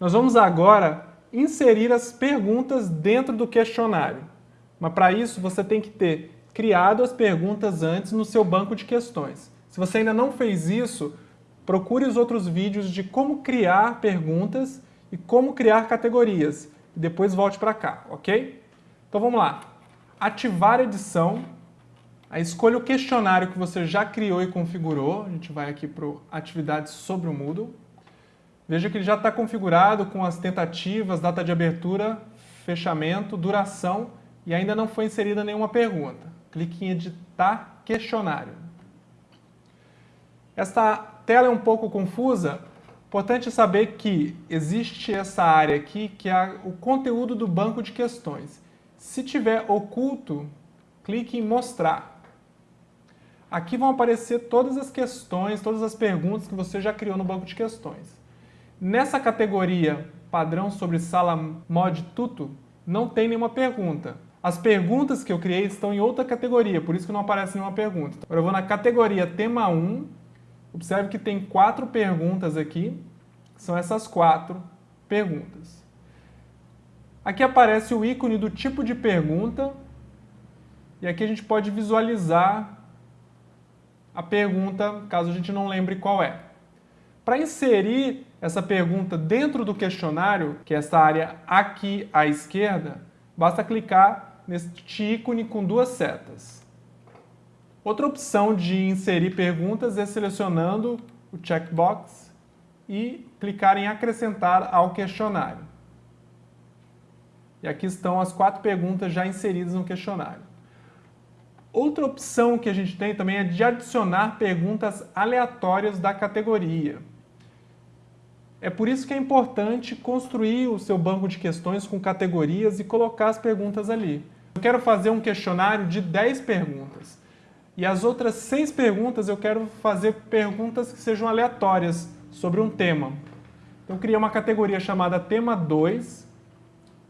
Nós vamos agora inserir as perguntas dentro do questionário. Mas para isso você tem que ter criado as perguntas antes no seu banco de questões. Se você ainda não fez isso, procure os outros vídeos de como criar perguntas e como criar categorias. E depois volte para cá, ok? Então vamos lá. Ativar edição. Aí escolha o questionário que você já criou e configurou. A gente vai aqui para atividades sobre o Moodle. Veja que ele já está configurado com as tentativas, data de abertura, fechamento, duração e ainda não foi inserida nenhuma pergunta. Clique em editar questionário. Esta tela é um pouco confusa, importante saber que existe essa área aqui que é o conteúdo do banco de questões. Se tiver oculto, clique em mostrar. Aqui vão aparecer todas as questões, todas as perguntas que você já criou no banco de questões. Nessa categoria padrão sobre sala mod tuto, não tem nenhuma pergunta. As perguntas que eu criei estão em outra categoria, por isso que não aparece nenhuma pergunta. Agora eu vou na categoria tema 1, observe que tem quatro perguntas aqui, são essas quatro perguntas. Aqui aparece o ícone do tipo de pergunta, e aqui a gente pode visualizar a pergunta, caso a gente não lembre qual é. Para inserir essa pergunta dentro do questionário, que é essa área aqui à esquerda, basta clicar neste ícone com duas setas. Outra opção de inserir perguntas é selecionando o checkbox e clicar em acrescentar ao questionário. E aqui estão as quatro perguntas já inseridas no questionário. Outra opção que a gente tem também é de adicionar perguntas aleatórias da categoria. É por isso que é importante construir o seu banco de questões com categorias e colocar as perguntas ali. Eu quero fazer um questionário de 10 perguntas. E as outras 6 perguntas eu quero fazer perguntas que sejam aleatórias sobre um tema. Então eu criei uma categoria chamada tema 2.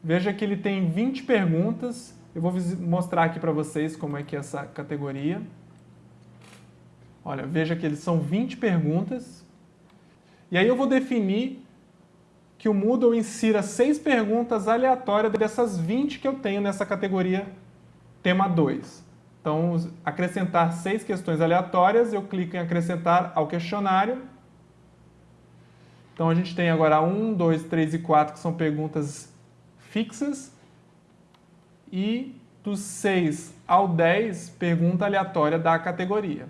Veja que ele tem 20 perguntas. Eu vou mostrar aqui para vocês como é que é essa categoria. Olha, veja que eles são 20 perguntas. E aí eu vou definir que o Moodle insira seis perguntas aleatórias dessas 20 que eu tenho nessa categoria tema 2. Então, acrescentar seis questões aleatórias, eu clico em acrescentar ao questionário. Então, a gente tem agora 1, 2, 3 e 4, que são perguntas fixas. E dos 6 ao 10, pergunta aleatória da categoria.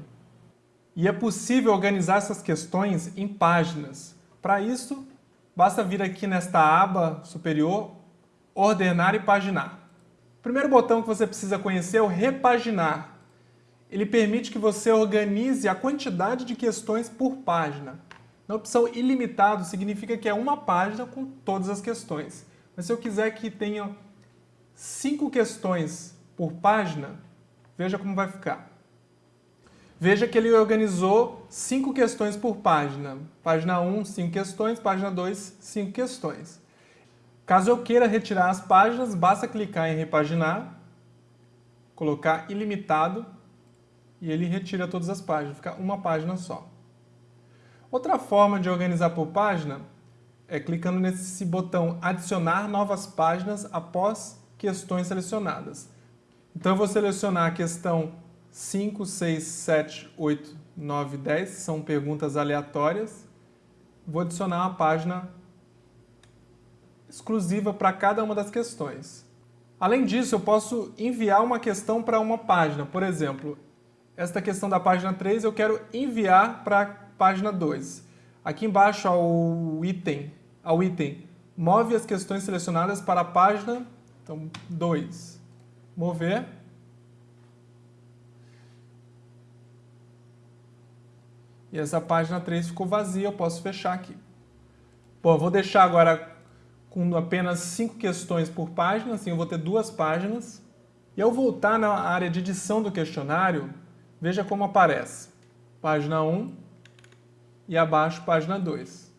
E é possível organizar essas questões em páginas. Para isso, basta vir aqui nesta aba superior, Ordenar e Paginar. O primeiro botão que você precisa conhecer é o Repaginar. Ele permite que você organize a quantidade de questões por página. Na opção ilimitado significa que é uma página com todas as questões. Mas se eu quiser que tenha cinco questões por página, veja como vai ficar. Veja que ele organizou cinco questões por página. Página 1, cinco questões. Página 2, cinco questões. Caso eu queira retirar as páginas, basta clicar em repaginar, colocar ilimitado e ele retira todas as páginas, fica uma página só. Outra forma de organizar por página é clicando nesse botão adicionar novas páginas após questões selecionadas. Então eu vou selecionar a questão 5, 6, 7, 8, 9, 10 são perguntas aleatórias. Vou adicionar uma página exclusiva para cada uma das questões. Além disso, eu posso enviar uma questão para uma página. Por exemplo, esta questão da página 3 eu quero enviar para a página 2. Aqui embaixo ao item, ao item move as questões selecionadas para a página então, 2. Mover. E essa página 3 ficou vazia, eu posso fechar aqui. Bom, eu vou deixar agora com apenas 5 questões por página, assim eu vou ter duas páginas. E ao voltar na área de edição do questionário, veja como aparece. Página 1 e abaixo página 2.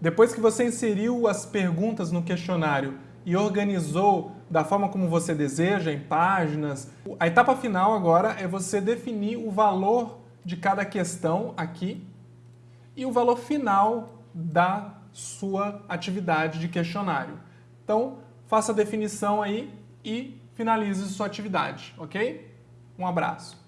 Depois que você inseriu as perguntas no questionário e organizou da forma como você deseja, em páginas. A etapa final agora é você definir o valor de cada questão aqui e o valor final da sua atividade de questionário. Então, faça a definição aí e finalize sua atividade, ok? Um abraço.